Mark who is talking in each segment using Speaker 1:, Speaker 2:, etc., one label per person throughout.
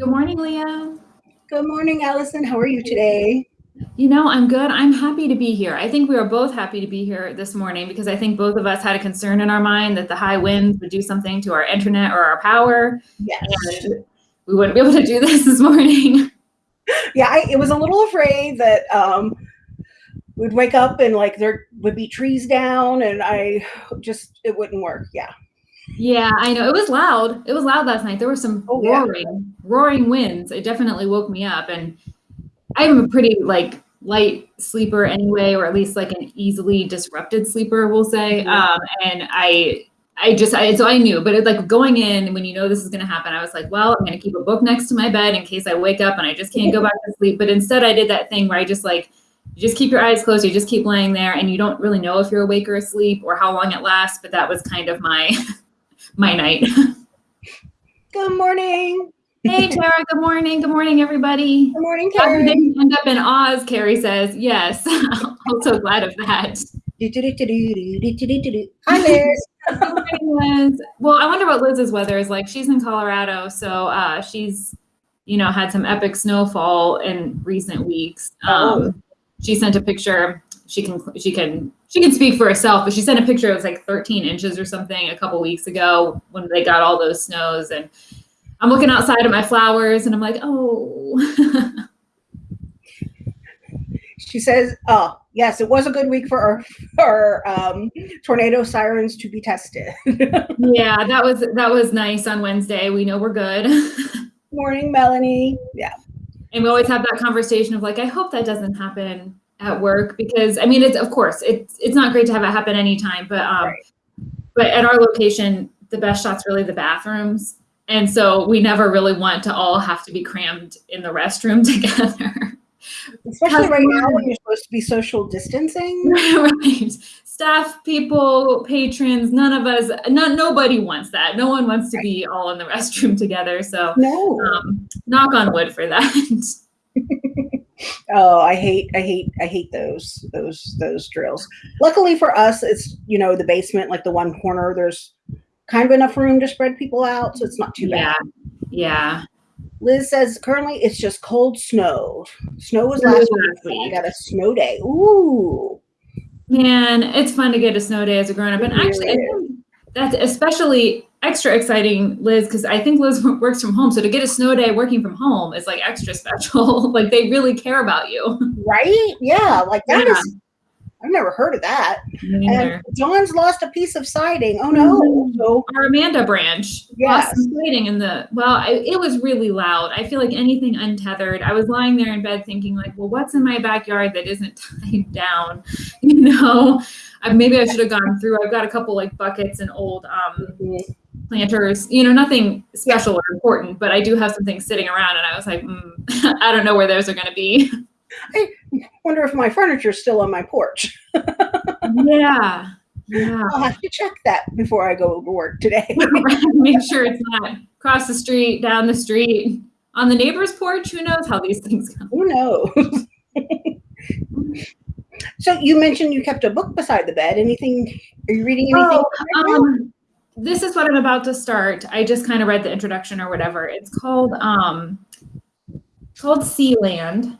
Speaker 1: Good morning, Leah.
Speaker 2: Good morning, Allison. How are you today?
Speaker 1: You know, I'm good. I'm happy to be here. I think we are both happy to be here this morning because I think both of us had a concern in our mind that the high winds would do something to our internet or our power.
Speaker 2: Yes.
Speaker 1: And we wouldn't be able to do this this morning.
Speaker 2: Yeah, I it was a little afraid that um, we'd wake up and like there would be trees down and I just, it wouldn't work. Yeah.
Speaker 1: Yeah, I know. It was loud. It was loud last night. There were some
Speaker 2: Oh, yeah.
Speaker 1: roaring, roaring winds. It definitely woke me up. And I'm a pretty like light sleeper anyway, or at least like an easily disrupted sleeper, we'll say. Um, and I I just I so I knew, but it, like going in when you know this is gonna happen, I was like, well, I'm gonna keep a book next to my bed in case I wake up and I just can't go back to sleep. But instead I did that thing where I just like you just keep your eyes closed, you just keep laying there and you don't really know if you're awake or asleep or how long it lasts, but that was kind of my my night.
Speaker 2: Good morning.
Speaker 1: Hey Tara, good morning. Good morning, everybody.
Speaker 2: Good morning,
Speaker 1: Glad we
Speaker 2: Karen.
Speaker 1: didn't end up in Oz, Carrie says. Yes. I'm so glad of that.
Speaker 2: Hi, Liz.
Speaker 1: Morning, Liz. Well, I wonder what Liz's weather is like. She's in Colorado, so uh, she's, you know, had some epic snowfall in recent weeks. Um,
Speaker 2: Oh.
Speaker 1: She sent a picture. She can she can she can speak for herself, but she sent a picture. It was like 13 inches or something a couple weeks ago when they got all those snows. And I'm looking outside at my flowers, and I'm like, oh.
Speaker 2: She says, oh, yes, it was a good week for our, for um, tornado sirens to be tested.
Speaker 1: yeah, that was that was nice on Wednesday. We know we're good.
Speaker 2: morning, Melanie. Yeah.
Speaker 1: And we always have that conversation of like, I hope that doesn't happen at work because I mean, it's of course it's it's not great to have it happen anytime, but um,
Speaker 2: Right.
Speaker 1: but at our location, the best shot's really the bathrooms, and so we never really want to all have to be crammed in the restroom together.
Speaker 2: Especially right now when you're supposed to be social distancing.
Speaker 1: right, staff, people, patrons, none of us, not nobody wants that. No one wants to be all in the restroom together. So.
Speaker 2: No.
Speaker 1: Um, knock on wood for that.
Speaker 2: Oh, I hate, I hate, I hate those, those, those drills. Luckily for us, it's you know the basement, like the one corner. There's kind of enough room to spread people out, so it's not too
Speaker 1: yeah,
Speaker 2: bad.
Speaker 1: yeah.
Speaker 2: Liz says currently it's just cold snow. Snow was last week. I got a snow day. Ooh.
Speaker 1: Man, it's fun to get a snow day as a grown up, and actually, I think that's especially extra exciting, Liz, because I think Liz works from home. So to get a snow day working from home is like extra special. like they really care about you.
Speaker 2: Right? Yeah, like that
Speaker 1: Yeah.
Speaker 2: is. I've never heard of that. And. John's lost a piece of siding. Oh no.
Speaker 1: Mhm. Our Amanda branch
Speaker 2: Yes.
Speaker 1: lighting in the well. I, it was really loud. I feel like anything untethered. I was lying there in bed thinking like, well, what's in my backyard that isn't tied down? You know, I, maybe I should have gone through. I've got a couple like buckets and old um, planters. You know, nothing special or important, but I do have some things sitting around, and I was like, mm, I don't know where those are going to be.
Speaker 2: I wonder if my furniture's still on my porch.
Speaker 1: yeah, yeah.
Speaker 2: I'll have to check that before I go to work today.
Speaker 1: Make sure it's not across the street, down the street, on the neighbor's porch. Who knows how these things go?
Speaker 2: Who knows? so you mentioned you kept a book beside the bed. Anything? Are you reading anything? right now?
Speaker 1: Um, this is what I'm about to start. I just kind of read the introduction or whatever. It's called um, called Sealand.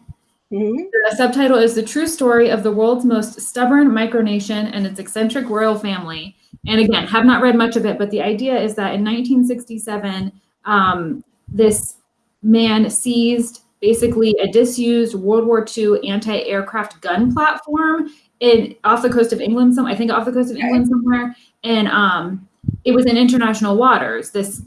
Speaker 2: Mhm.
Speaker 1: The subtitle is The True Story of the World's Most Stubborn Micronation and Its Eccentric Royal Family. And again, have not read much of it, but the idea is that in 1967, um, this man seized basically a disused World War II anti-aircraft gun platform in off the coast of England, some I think off the coast of. England somewhere, and um, it was in international waters. This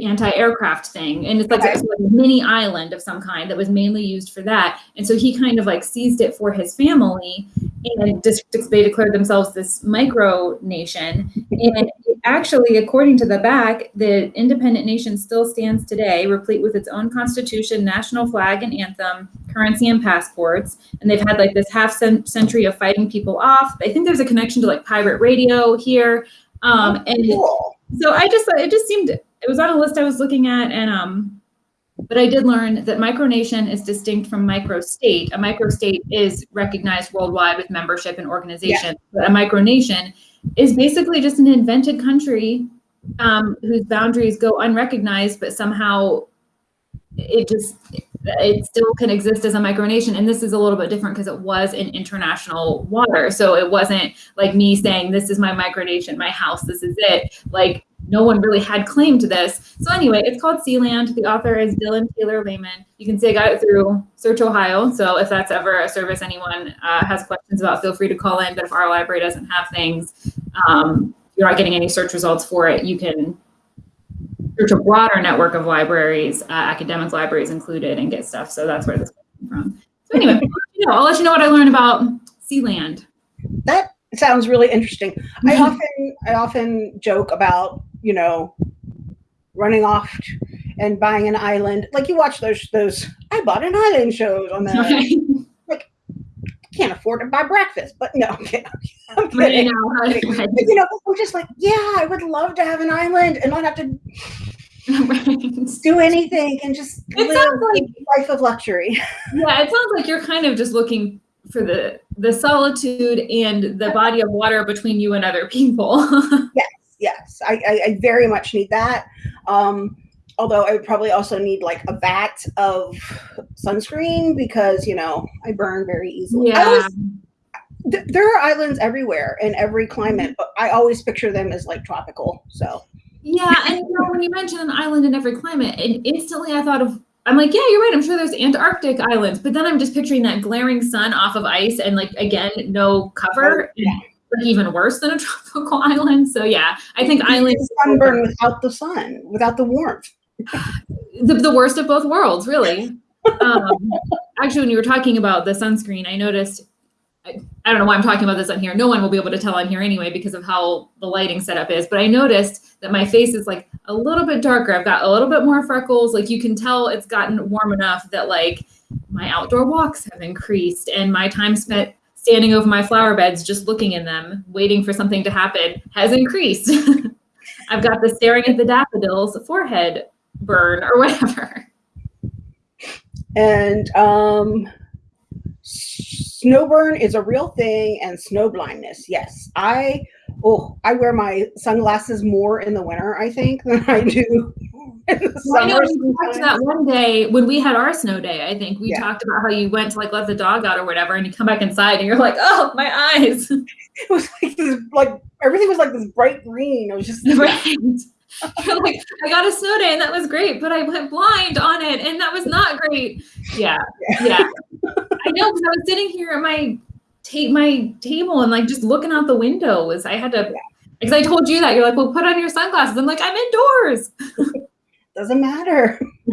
Speaker 1: anti-aircraft thing. And it's like,
Speaker 2: Okay.
Speaker 1: like a mini island of some kind that was mainly used for that. And so he kind of like seized it for his family and just they declared themselves this micro nation. And actually according to the back the independent nation still stands today replete with its own constitution national flag and anthem currency and passports. And they've had like this half cent- century of fighting people off. I think there's a connection to like pirate radio here um, and
Speaker 2: Cool.
Speaker 1: so I just it just seemed it was on a list I was looking at and um but I did learn that micronation is distinct from microstate. A microstate is recognized worldwide with membership and organization, but a micronation is basically just an invented country um, whose boundaries go unrecognized, but somehow it just it still can exist as a micronation and this is a little bit different because it was in international water. So it wasn't like me saying this is my micronation my house this is it. Like no one really had claim to this. So anyway it's called sealand. The author is dylan taylor lehman. You can see i got it through search ohio. So if that's ever a service anyone uh, has questions about feel free to call in. But if our library doesn't have things um, you're not getting any search results for it you can search a broader network of libraries, uh, academic libraries included, and get stuff. So that's where this came from. So anyway, you know, I'll let you know what I learned about Sealand.
Speaker 2: That sounds really interesting. I often I often joke about you know running off and buying an island. Like you watch those those I bought an island shows on the like can't afford to buy breakfast, but no, I'm kidding. I'm kidding. You know, you know, I'm just like, yeah, I would love to have an island and not have to right. do anything and just it live like, a life of luxury.
Speaker 1: Yeah, it sounds like you're kind of just looking for the the solitude and the body of water between you and other people.
Speaker 2: yes, yes, I, I, I, very much need that. Um, although I would probably also need like a vat of sunscreen because you know I burn very easily. Yeah. Was, th- there are islands everywhere in every climate, but I always picture them as like tropical. So
Speaker 1: yeah, and you know, when you mention an island in every climate, and instantly I thought of I'm like, yeah, you're right. I'm sure there's Antarctic islands, but then I'm just picturing that glaring sun off of ice and like again, no cover. Yeah. Like even worse than a tropical island. So yeah, I think islands
Speaker 2: sunburn without the sun, without the warmth.
Speaker 1: the, the worst of both worlds, really. Um, actually, when you were talking about the sunscreen, I noticed I, don't know why I'm talking about this on here. No one will be able to tell on here anyway because of how the lighting setup is. But I noticed that my face is like a little bit darker. I've got a little bit more freckles. Like you can tell it's gotten warm enough that like my outdoor walks have increased and my time spent standing over my flower beds just looking in them, waiting for something to happen has increased. I've got the staring at the daffodils forehead burn or whatever.
Speaker 2: And um snowburn is a real thing and snow blindness. Yes. I oh, I wear my sunglasses more in the winter, I think, than I do in the well, summer.
Speaker 1: we talked that one day when we had our snow day. I think we yeah. talked about how you went to like let the dog out or whatever, and you come back inside and you're like, oh, my eyes.
Speaker 2: It was like this, like everything was like this bright green. It was just right.
Speaker 1: You're like, I got a snow day and that was great, but I went blind on it and that was not great. Yeah, yeah. yeah. I know because I was sitting here at my take my table and like just looking out the window was I had to because I told you that you're like, well, put on your sunglasses. I'm like, I'm indoors.
Speaker 2: Doesn't matter.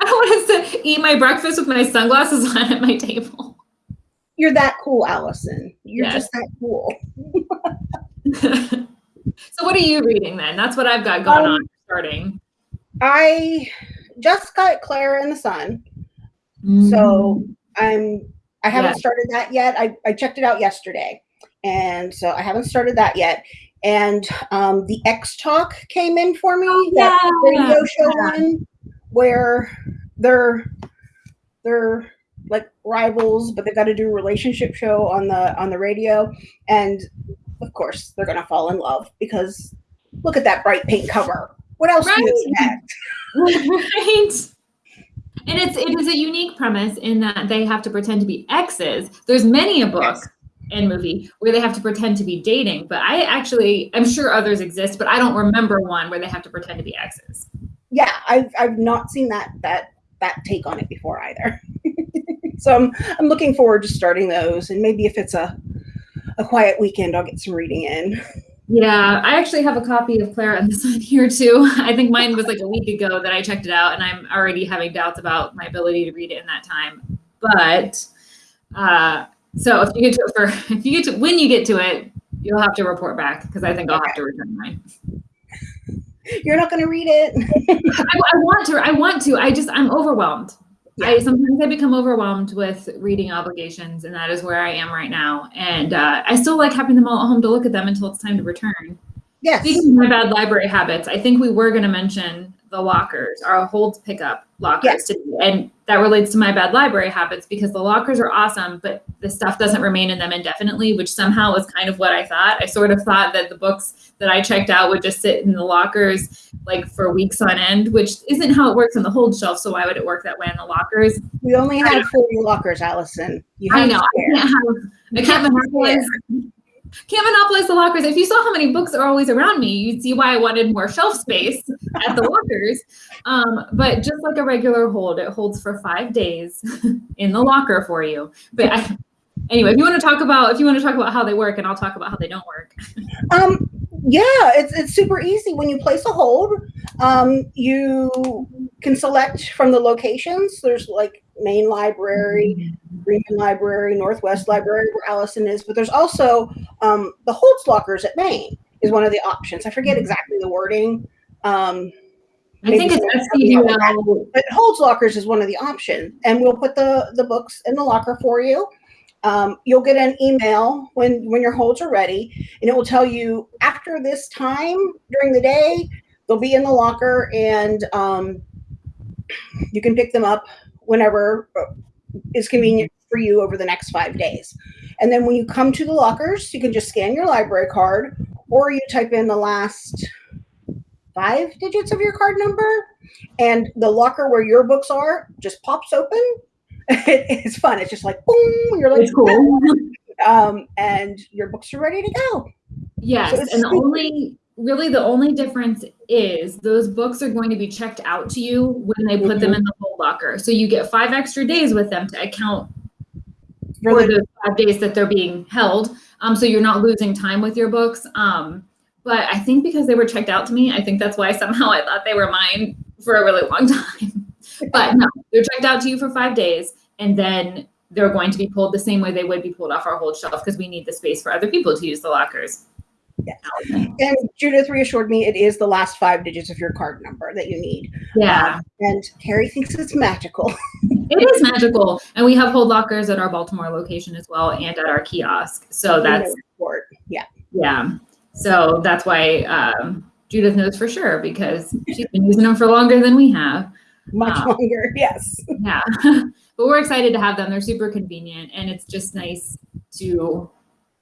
Speaker 1: I don't want to eat my breakfast with my sunglasses on at my table.
Speaker 2: You're that cool, Allison. You're yes. just that cool.
Speaker 1: so what are you reading then? That's what I've got going um, on starting.
Speaker 2: I just got Klara and the Sun. Mm. So I'm I haven't yeah. started that yet. I, I checked it out yesterday. And so I haven't started that yet. And um, the Ex Talk came in for me, oh, that yeah. radio show yeah. one where they're they're like rivals, but they've got to do a relationship show on the on the radio. And of course, they're gonna fall in love because look at that bright pink cover. What else right. do you expect?
Speaker 1: right. And it's it is a unique premise in that they have to pretend to be exes. There's many a book yes. and movie where they have to pretend to be dating, but I actually I'm sure others exist, but I don't remember one where they have to pretend to be exes.
Speaker 2: Yeah, I've I've not seen that that that take on it before either. so I'm I'm looking forward to starting those, and maybe if it's a a quiet weekend, I'll get some reading in.
Speaker 1: Yeah, I actually have a copy of Klara and the Sun here too. I think mine was like a week ago that I checked it out, and I'm already having doubts about my ability to read it in that time. But uh, so if you get to it for if you get to when you get to it, you'll have to report back because I think I'll have to return mine.
Speaker 2: You're not going to read it.
Speaker 1: I, I want to. I want to. I just I'm overwhelmed. I sometimes I become overwhelmed with reading obligations, and that is where I am right now. And uh, I still like having them all at home to look at them until it's time to return.
Speaker 2: Yes.
Speaker 1: Speaking of my bad library habits, I think we were going to mention the lockers, our hold pickup lockers
Speaker 2: Yes.
Speaker 1: And that relates to my bad library habits because the lockers are awesome, but the stuff doesn't remain in them indefinitely, which somehow was kind of what I thought. I sort of thought that the books that I checked out would just sit in the lockers like for weeks on end, which isn't how it works on the hold shelf. So why would it work that way in the lockers?
Speaker 2: We only have 40 lockers, Allison. You
Speaker 1: I
Speaker 2: have
Speaker 1: know. I can't have I can't monopolize can't monopolize the lockers. If you saw how many books are always around me, you'd see why I wanted more shelf space at the lockers. Um, but just like a regular hold, it holds for five days in the locker for you. But I, anyway, if you want to talk about if you want to talk about how they work, and I'll talk about how they don't work.
Speaker 2: Um, yeah, it's it's super easy. When you place a hold, um, you can select from the locations. There's like main library, Green Library, Northwest Library, where Allison is, but there's also um, the holds lockers at Main is one of the options. I forget exactly the wording. Um,
Speaker 1: I think it's
Speaker 2: someone help me
Speaker 1: SCDL.
Speaker 2: but holds lockers is one of the options and we'll put the the books in the locker for you um, you'll get an email when when your holds are ready and it will tell you after this time during the day they'll be in the locker and um, you can pick them up whenever uh, is convenient for you over the next five days and then when you come to the lockers you can just scan your library card or you type in the last five digits of your card number and the locker where your books are just pops open. It's fun. It's just like boom. You're like,
Speaker 1: It's cool.
Speaker 2: um, and your books are ready to go.
Speaker 1: Yes,
Speaker 2: So it's
Speaker 1: and the only really the only difference is those books are going to be checked out to you when they put them in the hold locker. So you get five extra days with them to account
Speaker 2: For the,
Speaker 1: those five days that they're being held. Um, so you're not losing time with your books. Um, but I think because they were checked out to me, I think that's why somehow I thought they were mine for a really long time. but no, they're checked out to you for five days, and then they're going to be pulled the same way they would be pulled off our hold shelf because we need the space for other people to use the lockers.
Speaker 2: And Judith reassured me it is the last five digits of your card number that you need.
Speaker 1: Yeah.
Speaker 2: Um, and Terry thinks it's magical.
Speaker 1: It is magical. And we have hold lockers at our Baltimore location as well and at our kiosk. So that's,
Speaker 2: yeah.
Speaker 1: yeah. So that's why um, Judith knows for sure because she's been using them for longer than we have.
Speaker 2: Much
Speaker 1: Wow.
Speaker 2: longer. Yes.
Speaker 1: Yeah. but we're excited to have them. They're super convenient and it's just nice to.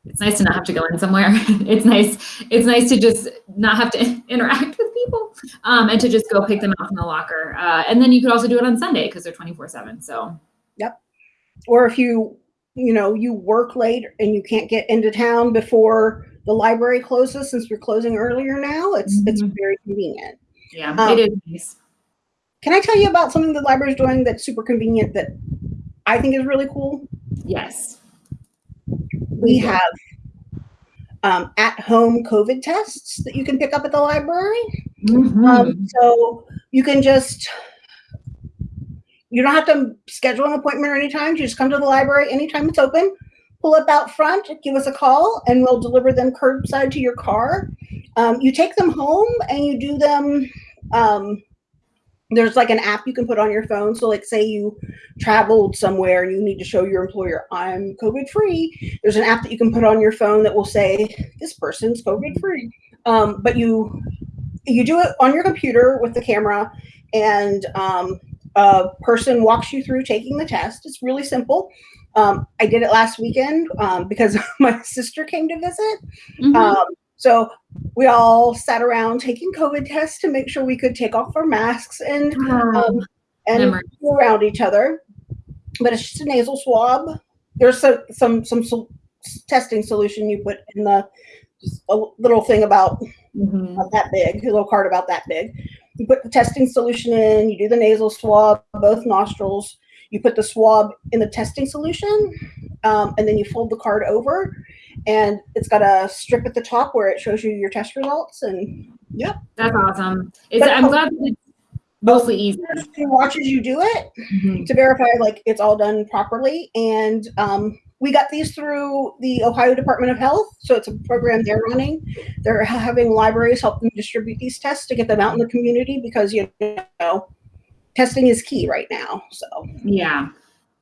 Speaker 1: It's nice to not have to go in somewhere. It's nice. It's nice to just not have to interact with people, um, and to just go pick them out from the locker. Uh, and then you could also do it on Sunday because they're twenty four seven. So Yep.
Speaker 2: Or if you, you know, you work late and you can't get into town before the library closes, since we're closing earlier now, it's it's
Speaker 1: Mhm.
Speaker 2: very convenient.
Speaker 1: yeah,
Speaker 2: Um,
Speaker 1: it is nice.
Speaker 2: Can I tell you about something the library's doing that's super convenient that I think is really cool?
Speaker 1: Yes.
Speaker 2: We have um, at-home COVID tests that you can pick up at the library.
Speaker 1: Mhm.
Speaker 2: Um, so you can just you don't have to schedule an appointment or anytime. You just come to the library anytime it's open. Pull up out front, give us a call, and we'll deliver them curbside to your car. Um, you take them home and you do them. There's like an app you can put on your phone. So, like, say you traveled somewhere and you need to show your employer, I'm COVID free. There's an app that you can put on your phone that will say, this person's COVID free. Um, but you you do it on your computer with the camera and um, a person walks you through taking the test it's really simple um, i did it last weekend um, because my sister came to visit
Speaker 1: Mhm.
Speaker 2: um, so we all sat around taking covid tests to make sure we could take off our masks and um, and around each other but it's just a nasal swab there's so, some some sol- testing solution you put in the just a little thing about
Speaker 1: Mhm.
Speaker 2: about that big, a little card about that big. You put the testing solution in, you do the nasal swab, both nostrils. You put the swab in the testing solution, um, and then you fold the card over, and it's got a strip at the top where it shows you your test results. And yep,
Speaker 1: That's awesome. It's, I'm glad that it's mostly easy.
Speaker 2: he watches you do it
Speaker 1: Mhm.
Speaker 2: to verify like it's all done properly. And um, we got these through the Ohio Department of Health, so it's a program they're running. They're having libraries help them distribute these tests to get them out in the community because you know testing is key right now. So
Speaker 1: Yeah.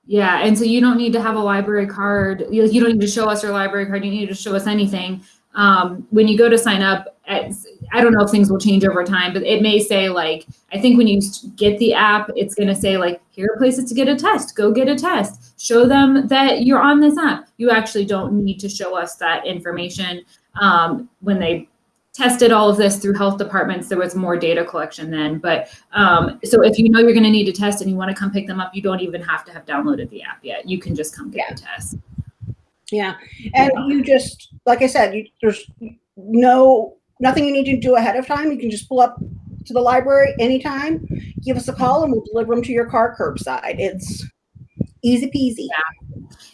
Speaker 1: Yeah. And so you don't need to have a library card. You, don't need to show us your library card. You need to show us anything. um, when you go to sign up, I don't know if things will change over time, but it may say like, I think when you get the app, it's going to say like, here are places to get a test. Go get a test. Show them that you're on this app. You actually don't need to show us that information. Um, when they tested all of this through health departments, there was more data collection then. But um, so if you know you're going to need a test and you want to come pick them up, you don't even have to have downloaded the app yet. You can just come get yeah. the test.
Speaker 2: Yeah, and yeah. you just like I said, you, there's no nothing you need to do ahead of time. You can just pull up to the library anytime, give us a call, and we'll deliver them to your car curbside. It's easy peasy.
Speaker 1: Yeah.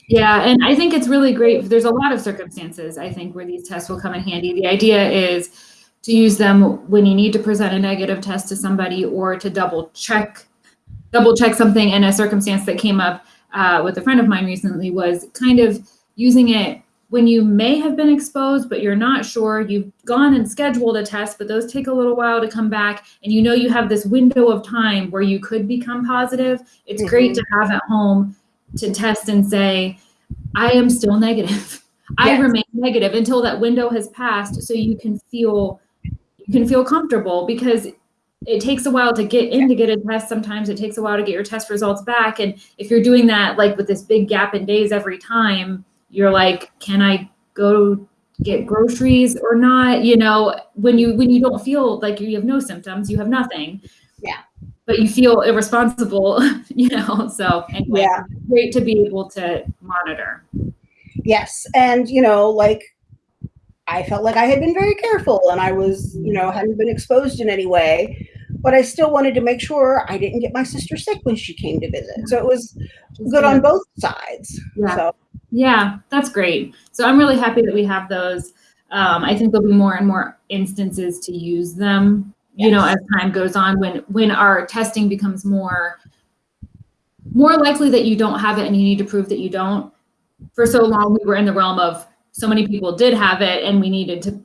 Speaker 1: Yeah, and I think it's really great. There's a lot of circumstances I think where these tests will come in handy. The idea is to use them when you need to present a negative test to somebody or to double check double check something in a circumstance that came up uh, with a friend of mine recently was kind of using it when you may have been exposed, but you're not sure, you've gone and scheduled a test, but those take a little while to come back, and you know you have this window of time where you could become positive, it's mm-hmm. great to have at home to test and say, I am still negative. I remain negative until that window has passed so you can feel you can feel comfortable because it takes a while to get in to get a test. Sometimes it takes a while to get your test results back. And if you're doing that like with this big gap in days every time, you're like, can I go get groceries or not? You know, when you when you don't feel like you have no symptoms, you have nothing. But you feel irresponsible, you know. So anyway, yeah. great to be able to monitor.
Speaker 2: Yes. And you know, like I felt like I had been very careful and I was, you know, hadn't been exposed in any way. But I still wanted to make sure I didn't get my sister sick when she came to visit. So it was good on both sides. Yeah. So
Speaker 1: yeah, that's great. So I'm really happy that we have those. Um, I think there'll be more and more instances to use them. You know, as time goes on when when our testing becomes more more likely that you don't have it and you need to prove that you don't. For so long we were in the realm of so many people did have it and we needed to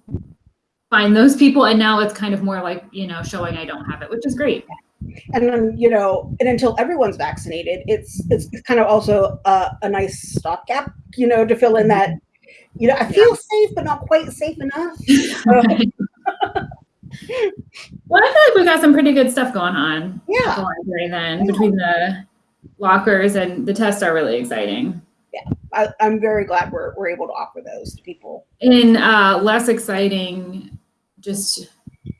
Speaker 1: find those people and now it's kind of more like, you know, showing I don't have it, which is great
Speaker 2: and then you know and until everyone's vaccinated it's it's kind of also a, a nice stopgap you know to fill in that you know i feel yeah. safe but not quite safe enough i uh,
Speaker 1: feel like we've got some pretty good stuff going on
Speaker 2: yeah
Speaker 1: the library then yeah. between the lockers and the tests are really exciting
Speaker 2: yeah I, am very glad we're, we're able to offer those to people
Speaker 1: in uh, less exciting just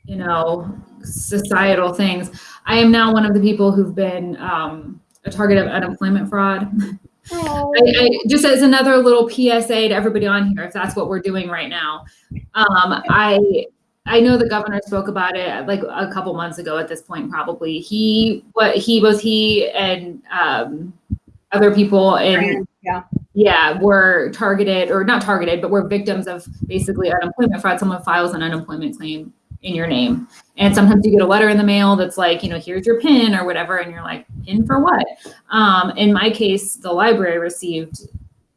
Speaker 1: you know societal things I am now one of the people who've been um, a target of unemployment fraud. I, I, just as another little PSA to everybody on here, if that's what we're doing right now. Um, I I know the governor spoke about it like a couple months ago. At this point, probably he what he was he and um, other people and
Speaker 2: yeah
Speaker 1: yeah were targeted or not targeted, but were victims of basically unemployment fraud. Someone files an unemployment claim in your name. And sometimes you get a letter in the mail that's like, you know, here's your PIN or whatever. And you're like, PIN for what? Um, in my case, the library received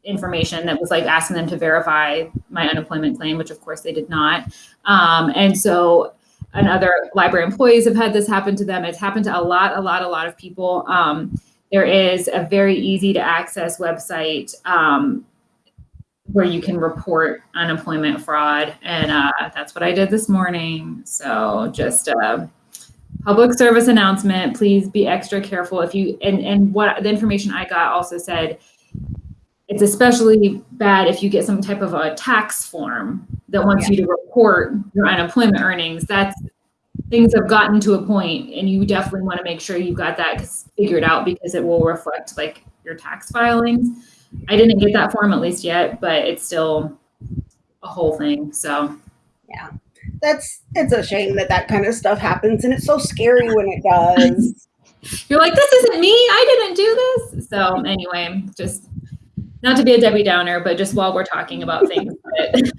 Speaker 1: information that was like asking them to verify my unemployment claim, which of course they did not. Um, and so and other library employees have had this happen to them. It's happened to a lot, a lot, a lot of people. Um, there is a very easy to access website um, where you can report unemployment fraud. And uh, that's what I did this morning. So just a public service announcement, please be extra careful if you, and, and what the information I got also said, it's especially bad if you get some type of a tax form that wants yeah. you to report your unemployment earnings. That's things have gotten to a point and you definitely want to make sure you've got that figured out because it will reflect like your tax filings. I didn't get that form at least yet, but it's still a whole thing. So,
Speaker 2: yeah, that's it's a shame that that kind of stuff happens, and it's so scary when it does.
Speaker 1: You're like, this isn't me. I didn't do this. So anyway, just not to be a Debbie Downer, but just while we're talking about things.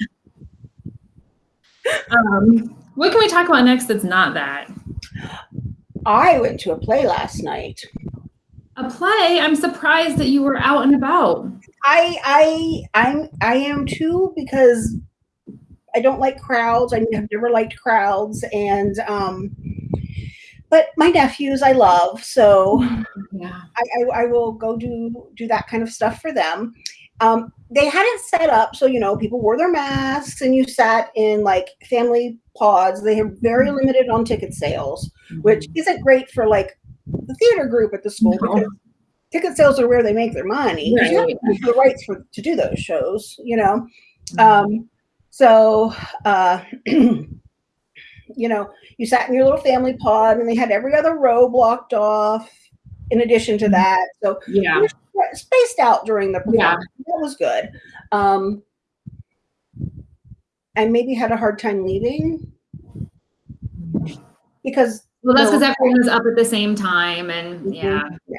Speaker 1: But, um, what can we talk about next that's not that?
Speaker 2: I went to a play last night
Speaker 1: a play i'm surprised that you were out and about
Speaker 2: i i i'm i am too because i don't like crowds i have never liked crowds and um but my nephews i love so
Speaker 1: yeah
Speaker 2: I, I, I will go do do that kind of stuff for them Um, they had it set up so you know people wore their masks and you sat in like family pods. They have very
Speaker 1: Mm-hmm.
Speaker 2: limited on ticket sales, which isn't great for like the theater group at the school
Speaker 1: No.
Speaker 2: because ticket sales are where they make their money.
Speaker 1: Right.
Speaker 2: to have the rights for to do those shows, you know.
Speaker 1: Mm-hmm.
Speaker 2: Um, so uh, you know, you sat in your little family pod and they had every other row blocked off in addition to
Speaker 1: Mhm.
Speaker 2: that. So
Speaker 1: yeah.
Speaker 2: we spaced out during the
Speaker 1: Yeah.
Speaker 2: That was good. Um, I maybe had a hard time leaving because
Speaker 1: Well, that's because everyone was up at the same time, and
Speaker 2: Mhm.
Speaker 1: yeah,
Speaker 2: Yeah.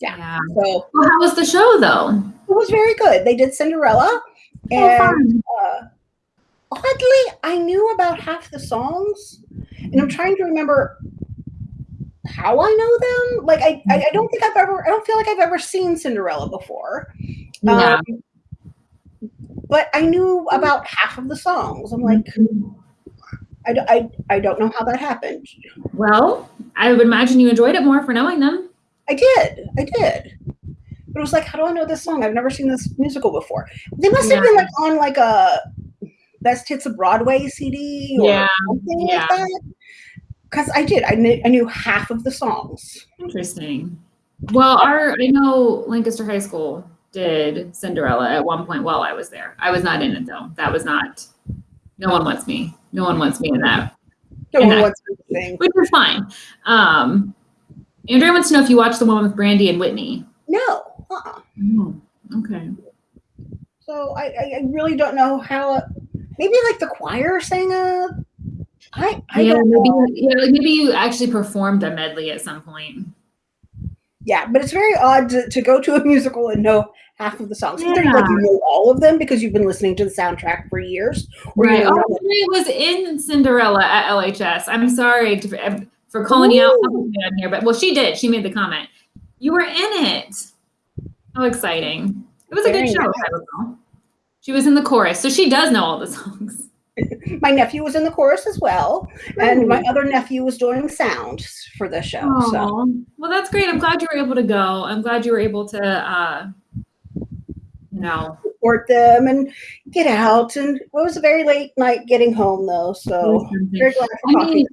Speaker 2: Yeah.
Speaker 1: yeah.
Speaker 2: so
Speaker 1: Well, how was the show though?
Speaker 2: it was very good. They did Cinderella,
Speaker 1: Oh,
Speaker 2: and uh, oddly, I knew about half the songs, and I'm trying to remember how I know them. Like I, I, don't think I've ever. I don't feel like I've ever seen Cinderella before.
Speaker 1: yeah.
Speaker 2: Um, but I knew about half of the songs. I'm like, I, I, I don't know how that happened.
Speaker 1: well, I would imagine you enjoyed it more for knowing them.
Speaker 2: I did. I did. But it was like, how do I know this song? I've never seen this musical before. They must have been like on like a best hits of Broadway CD or
Speaker 1: Yeah,
Speaker 2: something
Speaker 1: yeah.
Speaker 2: like that. Because I did. I knew, I knew half of the songs.
Speaker 1: Interesting. Well, our I know Lancaster High School did Cinderella at one point while I was there. I was not in it though. That was not. No one wants me. No one wants me in that,
Speaker 2: No
Speaker 1: And
Speaker 2: one
Speaker 1: I-
Speaker 2: wants sing.
Speaker 1: which is fine. Um, Andrea wants to know if you watched the one with Brandy and Whitney.
Speaker 2: No. Uh-uh.
Speaker 1: Oh, okay.
Speaker 2: So I, I really don't know how. Maybe like the choir sang a. I, I
Speaker 1: yeah,
Speaker 2: don't
Speaker 1: maybe
Speaker 2: know.
Speaker 1: yeah, like maybe you actually performed a medley at some point.
Speaker 2: Yeah, but it's very odd to, to go to a musical and know half of the songs.
Speaker 1: Yeah.
Speaker 2: like you know all of them because you've been listening to the soundtrack for years,
Speaker 1: Right.
Speaker 2: you
Speaker 1: Oh,
Speaker 2: know
Speaker 1: Andrea was in Cinderella at LHS. I'm sorry to, eh, for calling you out on here, but well, she did. She made the comment. You were in it. How exciting! It was a good show.
Speaker 2: nice.
Speaker 1: I don't know. She was in the chorus, so she does know all the songs.
Speaker 2: my nephew was in the chorus as well, and my other nephew was doing sound for the show. So
Speaker 1: Well, that's great. I'm glad you were able to go. I'm glad you were able to, uh, you know,
Speaker 2: support them and get out. And it was a very late night getting home though, so very glad for
Speaker 1: I
Speaker 2: coffee.
Speaker 1: mean,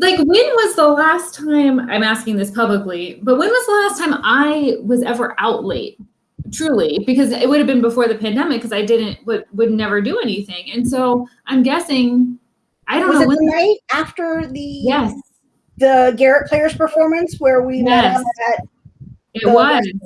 Speaker 1: like when was the last time i'm asking this publicly but when was the last time i was ever out late truly because it would have been before the pandemic because i didn't would, would never do anything. And so i'm guessing i don't
Speaker 2: was
Speaker 1: know
Speaker 2: it the night after the
Speaker 1: yes.
Speaker 2: the Garrett Players performance where we met
Speaker 1: Yes.
Speaker 2: him at
Speaker 1: it was.
Speaker 2: restaurant?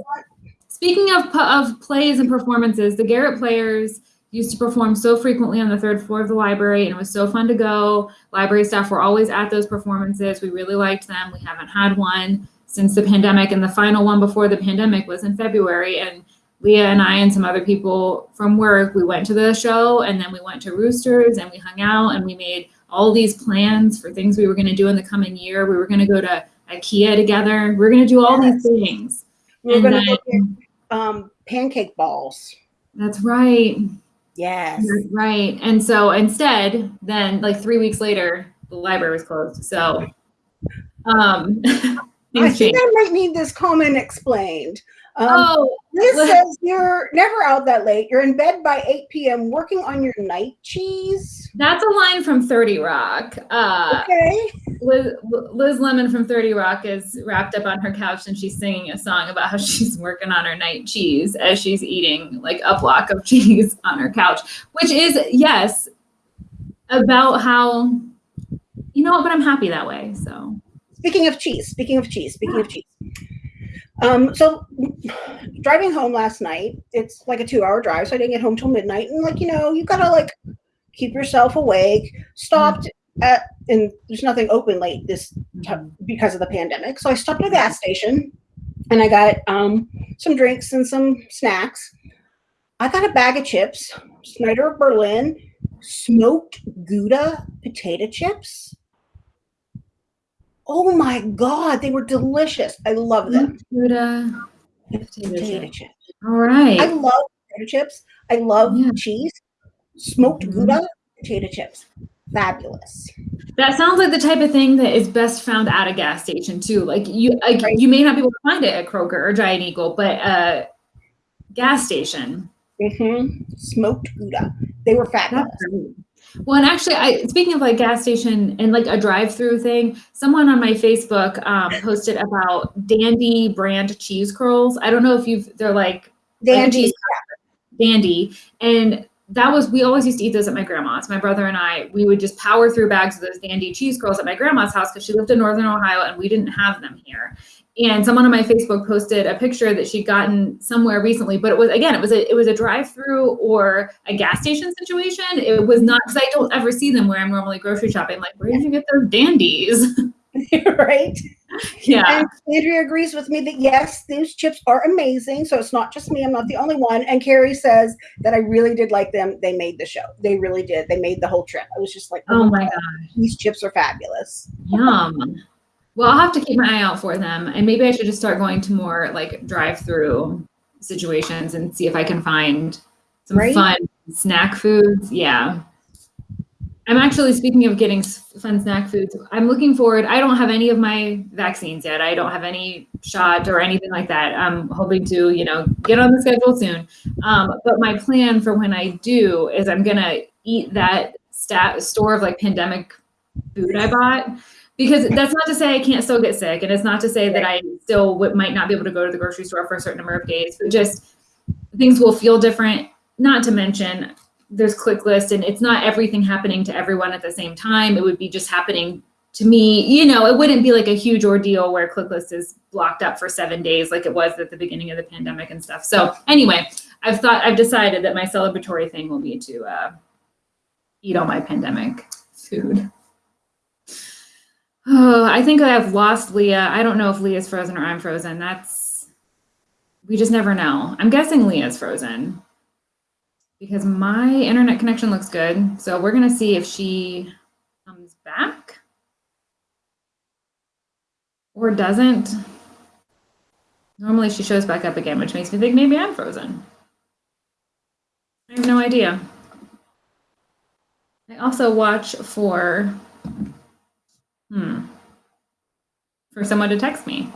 Speaker 1: speaking of of plays and performances the garrett players used to perform so frequently on the third floor of the library and it was so fun to go. Library staff were always at those performances. We really liked them. We haven't had one since the pandemic and the final one before the pandemic was in february and leah and i and some other people from work we went to the show and then we went to roosters and we hung out and we made all these plans for things we were going to do in the coming year we were going to go to ikea together we are going to do all
Speaker 2: Yes.
Speaker 1: these things
Speaker 2: We are
Speaker 1: And
Speaker 2: gonna
Speaker 1: then-
Speaker 2: go get um, pancake balls.
Speaker 1: that's right
Speaker 2: Yes.
Speaker 1: Right, Right. And so instead, then like three weeks later, the library was closed. So um
Speaker 2: I think. I might need this comment explained. Um,
Speaker 1: Oh,
Speaker 2: This says you're never out that late. You're in bed by 8 p.m. working on your night cheese.
Speaker 1: that's a line from 30 Rock. Uh
Speaker 2: Okay.
Speaker 1: Liz, Liz Lemon from 30 Rock is wrapped up on her couch and she's singing a song about how she's working on her night cheese as she's eating like a block of cheese on her couch, which is, yes, about how, you know what, but I'm happy that way. So,
Speaker 2: Speaking of cheese, speaking of cheese, speaking of cheese. Um, so driving home last night, it's like a two hour drive, so I didn't get home till midnight. And like, you know, you gotta like keep yourself awake. Stopped at and there's nothing open late this because of the pandemic. So I stopped at a gas station and I got um some drinks and some snacks. I got a bag of chips, Snyder Berlin, smoked Gouda potato chips. Oh my god, they were delicious. I love them.
Speaker 1: Gouda,
Speaker 2: Potato chips.
Speaker 1: All right.
Speaker 2: I love potato chips. I love
Speaker 1: Yeah.
Speaker 2: cheese. Smoked
Speaker 1: Mhm.
Speaker 2: Gouda potato chips. Fabulous.
Speaker 1: That sounds like the type of thing that is best found at a gas station too. Like you, like
Speaker 2: Right.
Speaker 1: you may not be able to find it at Kroger or Giant Eagle, but uh, gas station.
Speaker 2: Mm-hmm. Smoked Gouda. They were fabulous.
Speaker 1: Well, and actually, I speaking of like gas station and like a drive-through thing, someone on my Facebook um, posted about Dan-Dee brand cheese curls. I don't know if you've they're like
Speaker 2: Dan-Dee.
Speaker 1: Dan-Dee, and that was we always used to eat those at my grandma's. My brother and I, we would just power through bags of those Dan-Dee cheese curls at my grandma's house because she lived in northern Ohio and we didn't have them here. And someone on my Facebook posted a picture that she'd gotten somewhere recently, but it was again, it was a it was a drive-through or a gas station situation. It was not because I don't ever see them where I'm normally grocery shopping. Like, where did you get those dandies?
Speaker 2: right?
Speaker 1: Yeah.
Speaker 2: And Andrea agrees with me that yes, these chips are amazing. So it's not just me. I'm not the only one. And Carrie says that I really did like them. They made the show. They really did. They made the whole trip. I was just like,
Speaker 1: oh my
Speaker 2: God,
Speaker 1: gosh.
Speaker 2: these chips are fabulous.
Speaker 1: Yum. Well, I'll have to keep my eye out for them. And maybe I should just start going to more like drive through situations and see if I can find some
Speaker 2: Right?
Speaker 1: fun snack foods. Yeah. I'm actually speaking of getting fun snack foods. I'm looking forward. I don't have any of my vaccines yet. I don't have any shot or anything like that. I'm hoping to, you know, get on the schedule soon. Um, but my plan for when I do is I'm gonna eat that stat store of like pandemic food I bought because that's not to say I can't still get sick, and it's not to say that I still might not be able to go to the grocery store for a certain number of days, but just things will feel different. Not to mention, there's ClickList, and it's not everything happening to everyone at the same time. It would be just happening to me. You know, it wouldn't be like a huge ordeal where ClickList is blocked up for seven days like it was at the beginning of the pandemic and stuff. So anyway, I've thought I've decided that my celebratory thing will be to uh, eat all my pandemic food. Oh, I think I have lost Leah. I don't know if Leah's frozen or I'm frozen. That's we just never know. I'm guessing Leah's frozen because my internet connection looks good. So we're gonna see if she comes back or doesn't. Normally she shows back up again, which makes me think maybe I'm frozen. I have no idea. I also watch for Hmm. For someone to text me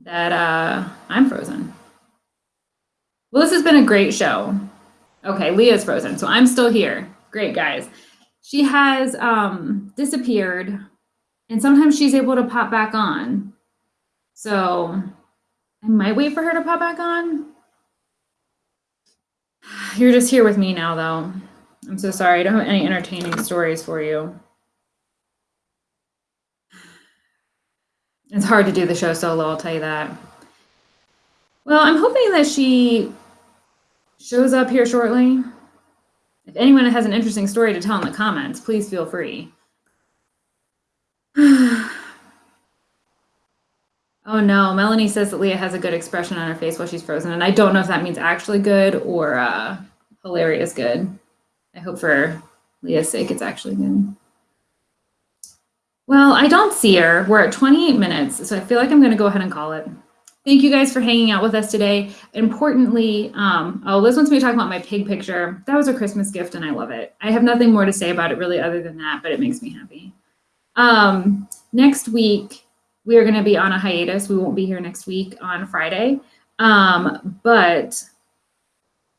Speaker 1: that uh, I'm frozen. Well, this has been a great show. Okay, Leah's frozen, so I'm still here. Great, guys. She has um, disappeared, and sometimes she's able to pop back on. So I might wait for her to pop back on. You're just here with me now, though. I'm so sorry. I don't have any entertaining stories for you. It's hard to do the show solo, I'll tell you that. Well, I'm hoping that she shows up here shortly. If anyone has an interesting story to tell in the comments, please feel free. oh no, Melanie says that Leah has a good expression on her face while she's frozen, and I don't know if that means actually good or uh, hilarious good. I hope for Leah's sake it's actually good. Well, I don't see her. We're at 28 minutes, so I feel like I'm going to go ahead and call it. Thank you guys for hanging out with us today. Importantly, um, oh, Liz wants me to talk about my pig picture. That was a Christmas gift, and I love it. I have nothing more to say about it really other than that, but it makes me happy. Um, next week, we are going to be on a hiatus. We won't be here next week on Friday, um, but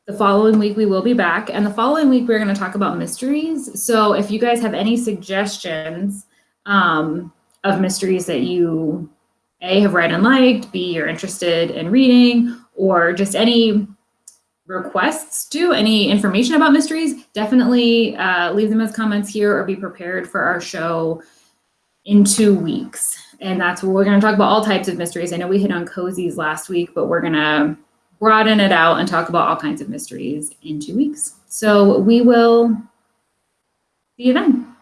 Speaker 1: the following week we will be back. And the following week, we're going to talk about mysteries. So if you guys have any suggestions, um, of mysteries that you a have read and liked b you're interested in reading or just any requests to any information about mysteries definitely uh, leave them as comments here or be prepared for our show in two weeks. And that's where we're going to talk about all types of mysteries. I know we hit on cozies last week but we're going to broaden it out and talk about all kinds of mysteries in two weeks. So we will see you then